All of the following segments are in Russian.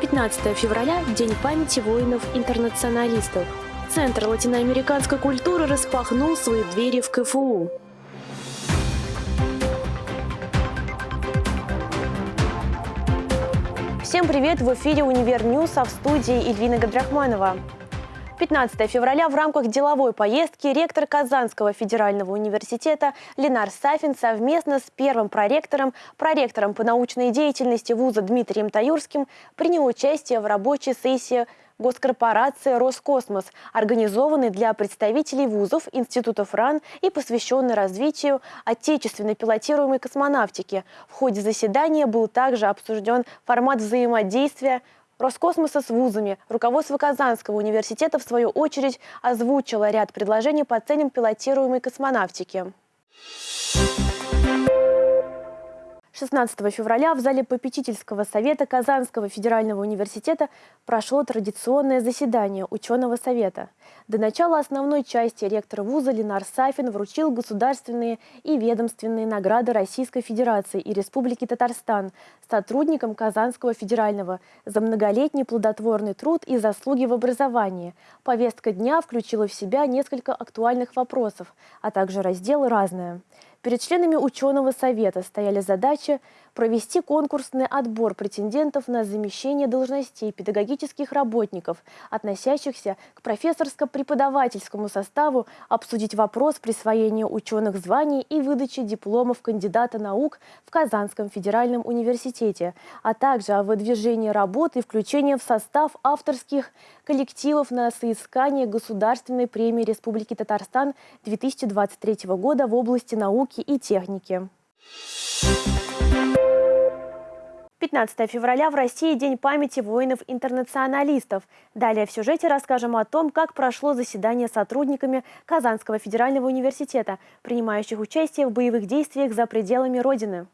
15 февраля – День памяти воинов-интернационалистов. Центр латиноамериканской культуры распахнул свои двери в КФУ. Всем привет! В эфире «Универ Ньюс», а в студии Ильвина Габдрахманова. 15 февраля в рамках деловой поездки ректор Казанского федерального университета Ленар Сафин совместно с первым проректором, проректором по научной деятельности вуза Дмитрием Таюрским принял участие в рабочей сессии госкорпорации «Роскосмос», организованной для представителей вузов, институтов РАН и посвященной развитию отечественной пилотируемой космонавтики. В ходе заседания был также обсужден формат взаимодействия Роскосмоса с вузами. Руководство Казанского университета, в свою очередь, озвучило ряд предложений по целям пилотируемой космонавтики. 16 февраля в зале попечительского совета Казанского федерального университета прошло традиционное заседание ученого совета. До начала основной части ректор вуза Ленар Сафин вручил государственные и ведомственные награды Российской Федерации и Республики Татарстан сотрудникам Казанского федерального за многолетний плодотворный труд и заслуги в образовании. Повестка дня включила в себя несколько актуальных вопросов, а также раздел «Разное». Перед членами ученого совета стояли задачи провести конкурсный отбор претендентов на замещение должностей педагогических работников, относящихся к профессорско-преподавательскому составу, обсудить вопрос присвоения ученых званий и выдачи дипломов кандидата наук в Казанском федеральном университете, а также о выдвижении работы и включении в состав авторских коллективов на соискание Государственной премии Республики Татарстан 2023 года в области науки и техники. 15 февраля в России День памяти воинов-интернационалистов. Далее в сюжете расскажем о том, как прошло заседание сотрудниками Казанского федерального университета, принимающих участие в боевых действиях за пределами Родины.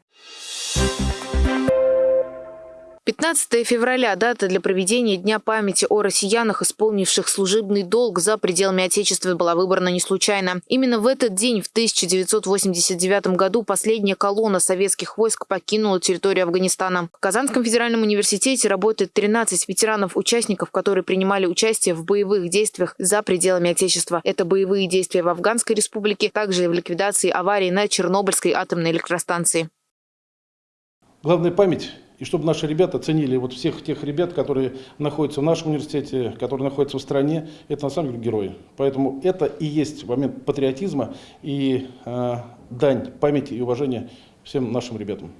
15 февраля – дата для проведения Дня памяти о россиянах, исполнивших служебный долг за пределами Отечества, была выбрана не случайно. Именно в этот день, в 1989 году, последняя колонна советских войск покинула территорию Афганистана. В Казанском федеральном университете работает 13 ветеранов-участников, которые принимали участие в боевых действиях за пределами Отечества. Это боевые действия в Афганской республике, также и в ликвидации аварии на Чернобыльской атомной электростанции. Главная память и чтобы наши ребята ценили вот всех тех ребят, которые находятся в нашем университете, которые находятся в стране, это на самом деле герои. Поэтому это и есть момент патриотизма и э, дань памяти и уважения всем нашим ребятам.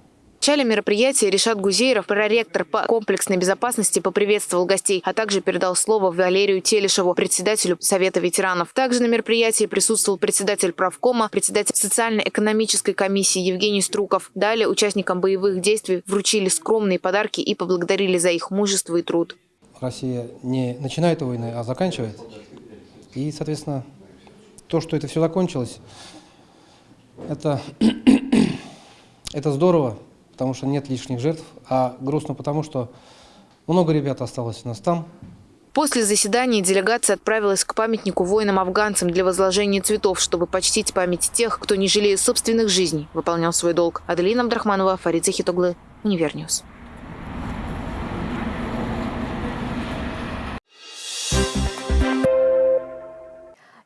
Начале мероприятия Решат Гузееров, проректор по комплексной безопасности, поприветствовал гостей, а также передал слово Валерию Телешеву, председателю Совета ветеранов. Также на мероприятии присутствовал председатель правкома, председатель социально-экономической комиссии Евгений Струков. Далее участникам боевых действий вручили скромные подарки и поблагодарили за их мужество и труд. Россия не начинает войны, а заканчивает. И, соответственно, то, что это все закончилось, это, это здорово потому что нет лишних жертв, а грустно потому, что много ребят осталось у нас там. После заседания делегация отправилась к памятнику воинам-афганцам для возложения цветов, чтобы почтить память тех, кто, не жалея собственных жизней, выполнял свой долг. Аделина Абдрахманова, Фарид Захитоглы, Универньюз.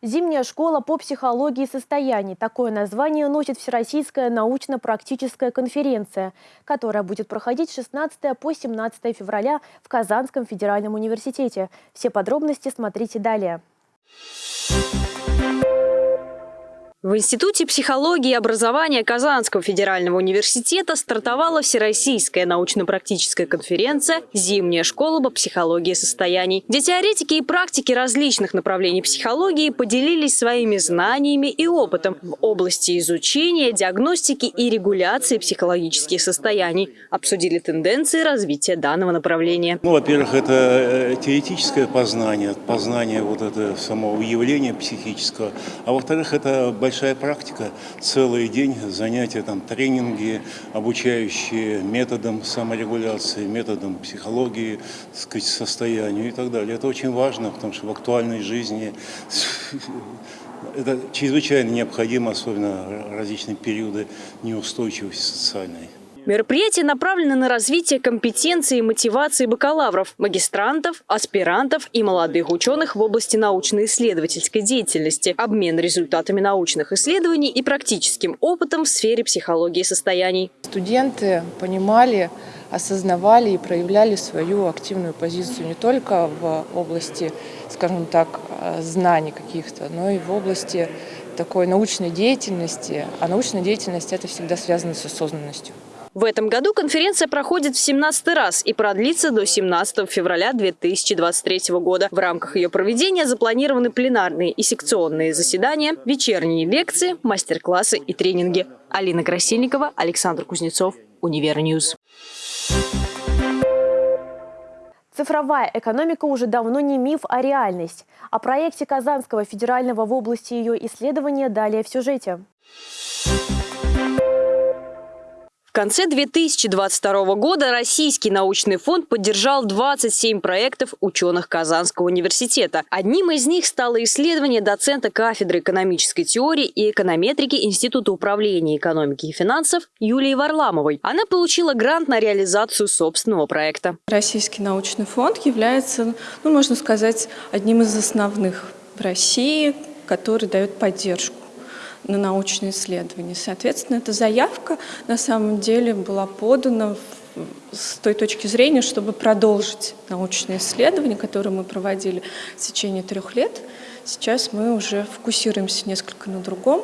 Зимняя школа по психологии состояний. Такое название носит Всероссийская научно-практическая конференция, которая будет проходить с 16 по 17 февраля в Казанском федеральном университете. Все подробности смотрите далее. В Институте психологии и образования Казанского федерального университета стартовала Всероссийская научно-практическая конференция «Зимняя школа по психологии состояний», где теоретики и практики различных направлений психологии поделились своими знаниями и опытом в области изучения, диагностики и регуляции психологических состояний, обсудили тенденции развития данного направления. Ну, во-первых, это э, теоретическое познание, познание вот этого самого явления психического, а во-вторых, это большая практика, целый день занятия, там, тренинги, обучающие методам саморегуляции, методам психологии, так сказать, состоянию и так далее. Это очень важно, потому что в актуальной жизни это чрезвычайно необходимо, особенно различные периоды неустойчивости социальной. Мероприятие направлено на развитие компетенции и мотивации бакалавров, магистрантов, аспирантов и молодых ученых в области научно-исследовательской деятельности, обмен результатами научных исследований и практическим опытом в сфере психологии состояний. Студенты понимали, осознавали и проявляли свою активную позицию не только в области, скажем так, знаний каких-то, но и в области такой научной деятельности. А научная деятельность – это всегда связано с осознанностью. В этом году конференция проходит в 17 раз и продлится до 17 февраля 2023 года. В рамках ее проведения запланированы пленарные и секционные заседания, вечерние лекции, мастер-классы и тренинги. Алина Красильникова, Александр Кузнецов, Универньюз. Цифровая экономика уже давно не миф, а реальность. О проекте Казанского федерального в области ее исследования далее в сюжете. В конце 2022 года Российский научный фонд поддержал 27 проектов ученых Казанского университета. Одним из них стало исследование доцента кафедры экономической теории и эконометрики Института управления экономики и финансов Юлии Варламовой. Она получила грант на реализацию собственного проекта. Российский научный фонд является, ну, можно сказать, одним из основных в России, который дает поддержку на научные исследования. Соответственно, эта заявка на самом деле была подана с той точки зрения, чтобы продолжить научные исследования, которые мы проводили в течение трех лет. Сейчас мы уже фокусируемся несколько на другом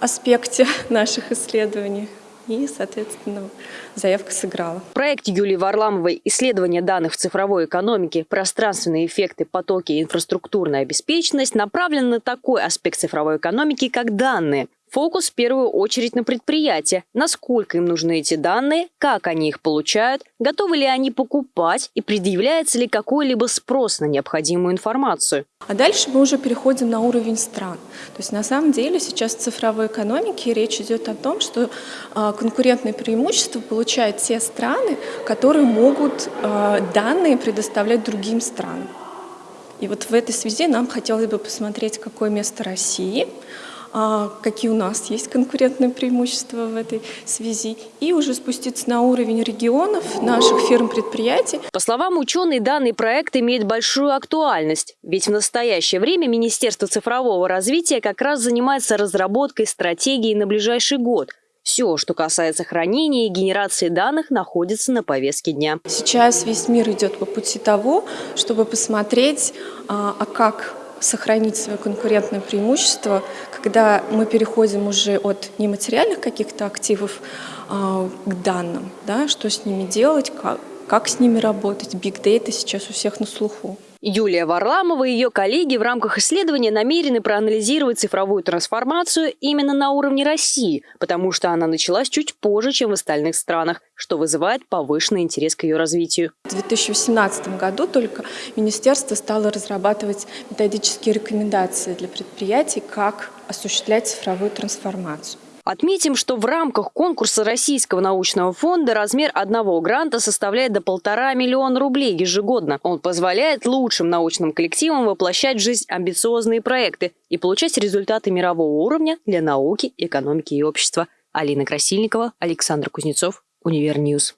аспекте наших исследований. И, соответственно, заявка сыграла. В проекте Юлии Варламовой «Исследование данных в цифровой экономике. Пространственные эффекты, потоки и инфраструктурная обеспеченность» направлен на такой аспект цифровой экономики, как данные. Фокус в первую очередь на предприятия. Насколько им нужны эти данные, как они их получают, готовы ли они покупать и предъявляется ли какой-либо спрос на необходимую информацию. А дальше мы уже переходим на уровень стран. То есть на самом деле сейчас в цифровой экономике речь идет о том, что э, конкурентное преимущество получают те страны, которые могут э, данные предоставлять другим странам. И вот в этой связи нам хотелось бы посмотреть, какое место России – а, какие у нас есть конкурентные преимущества в этой связи, и уже спуститься на уровень регионов, наших фирм-предприятий. По словам ученых, данный проект имеет большую актуальность, ведь в настоящее время Министерство цифрового развития как раз занимается разработкой стратегии на ближайший год – все, что касается хранения и генерации данных, находится на повестке дня. Сейчас весь мир идет по пути того, чтобы посмотреть, а, а как сохранить свое конкурентное преимущество, когда мы переходим уже от нематериальных каких-то активов э, к данным, да, что с ними делать, как, как с ними работать. Big Data сейчас у всех на слуху. Юлия Варламова и ее коллеги в рамках исследования намерены проанализировать цифровую трансформацию именно на уровне России, потому что она началась чуть позже, чем в остальных странах, что вызывает повышенный интерес к ее развитию. В 2018 году только министерство стало разрабатывать методические рекомендации для предприятий, как осуществлять цифровую трансформацию. Отметим, что в рамках конкурса Российского научного фонда размер одного гранта составляет до полтора миллиона рублей ежегодно. Он позволяет лучшим научным коллективам воплощать в жизнь амбициозные проекты и получать результаты мирового уровня для науки, экономики и общества. Алина Красильникова, Александр Кузнецов, Универньюз.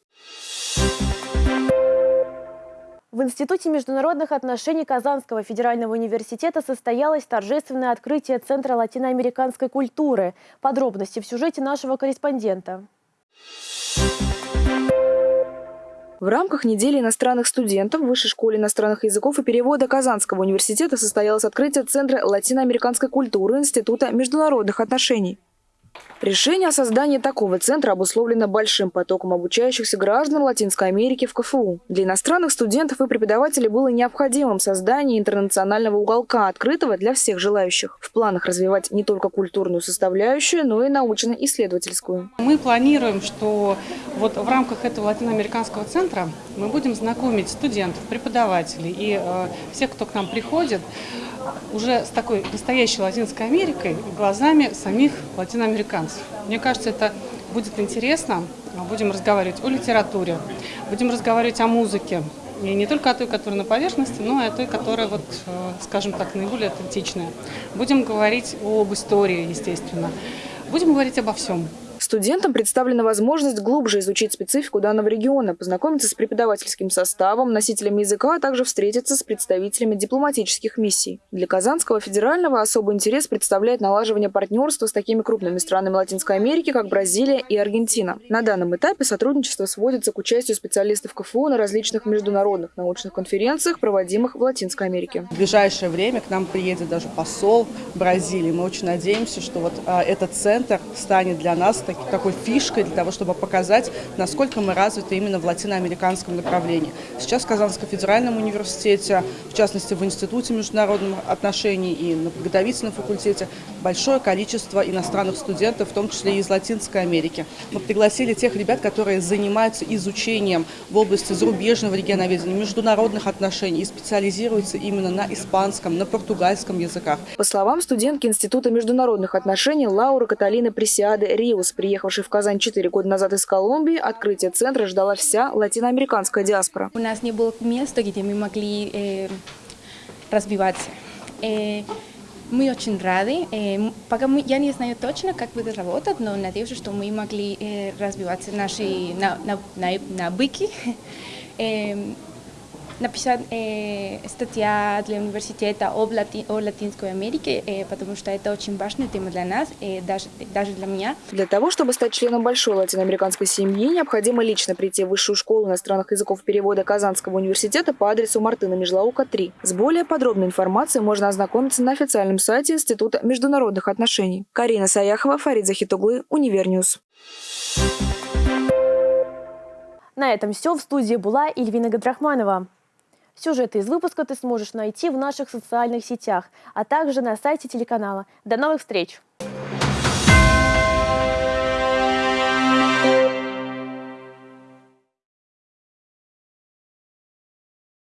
В Институте международных отношений Казанского федерального университета состоялось торжественное открытие Центра латиноамериканской культуры. Подробности в сюжете нашего корреспондента. В рамках недели иностранных студентов в Высшей школе иностранных языков и перевода Казанского университета состоялось открытие Центра латиноамериканской культуры Института международных отношений. Решение о создании такого центра обусловлено большим потоком обучающихся граждан Латинской Америки в КФУ. Для иностранных студентов и преподавателей было необходимым создание интернационального уголка, открытого для всех желающих. В планах развивать не только культурную составляющую, но и научно-исследовательскую. Мы планируем, что вот в рамках этого латиноамериканского центра мы будем знакомить студентов, преподавателей и э, всех, кто к нам приходит, уже с такой настоящей Латинской Америкой глазами самих латиноамериканцев. Мне кажется, это будет интересно. Будем разговаривать о литературе, будем разговаривать о музыке. И не только о той, которая на поверхности, но и о той, которая, вот, э, скажем так, наиболее аутентичная. Будем говорить об истории, естественно. Будем говорить обо всем. Студентам представлена возможность глубже изучить специфику данного региона, познакомиться с преподавательским составом, носителями языка, а также встретиться с представителями дипломатических миссий. Для Казанского федерального особый интерес представляет налаживание партнерства с такими крупными странами Латинской Америки, как Бразилия и Аргентина. На данном этапе сотрудничество сводится к участию специалистов КФУ на различных международных научных конференциях, проводимых в Латинской Америке. В ближайшее время к нам приедет даже посол Бразилии. Мы очень надеемся, что вот а, этот центр станет для нас таки, такой фишкой для того, чтобы показать, насколько мы развиты именно в латиноамериканском направлении. Сейчас в Казанском федеральном университете, в частности в Институте международных отношений и на подготовительном факультете, большое количество иностранных студентов, в том числе и из Латинской Америки. Мы пригласили тех ребят, которые занимаются изучением в области зарубежного регионоведения, международных отношений и специализируются именно на испанском, на португальском языках. По словам студентки Института международных отношений Лауры Каталины Пресиады Риус, приехавшей в Казань 4 года назад из Колумбии, открытие центра ждала вся латиноамериканская диаспора. У нас не было места, где мы могли э, развиваться. Э, мы очень рады. Э, пока мы, я не знаю точно, как будет работать, но надеюсь, что мы могли э, развиваться наши на, на, на, написать э, статья для университета об Лати, о Латинской Америке, э, потому что это очень важная тема для нас, э, даже, даже для меня. Для того, чтобы стать членом большой латиноамериканской семьи, необходимо лично прийти в Высшую школу иностранных языков перевода Казанского университета по адресу Мартына Межлаука, 3. С более подробной информацией можно ознакомиться на официальном сайте Института международных отношений. Карина Саяхова, Фарид Захитуглы, Универньюз. На этом все. В студии была Ильвина Гадрахманова. Сюжеты из выпуска ты сможешь найти в наших социальных сетях, а также на сайте телеканала. До новых встреч!